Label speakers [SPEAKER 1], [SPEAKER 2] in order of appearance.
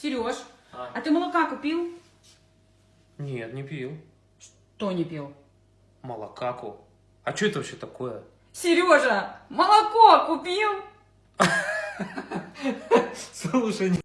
[SPEAKER 1] Сереж,
[SPEAKER 2] А.
[SPEAKER 1] а ты молока купил?
[SPEAKER 2] Нет, не пил.
[SPEAKER 1] Что не пил?
[SPEAKER 2] Молокаку. А что это вообще такое?
[SPEAKER 1] Сережа, молоко купил?
[SPEAKER 2] Слушай,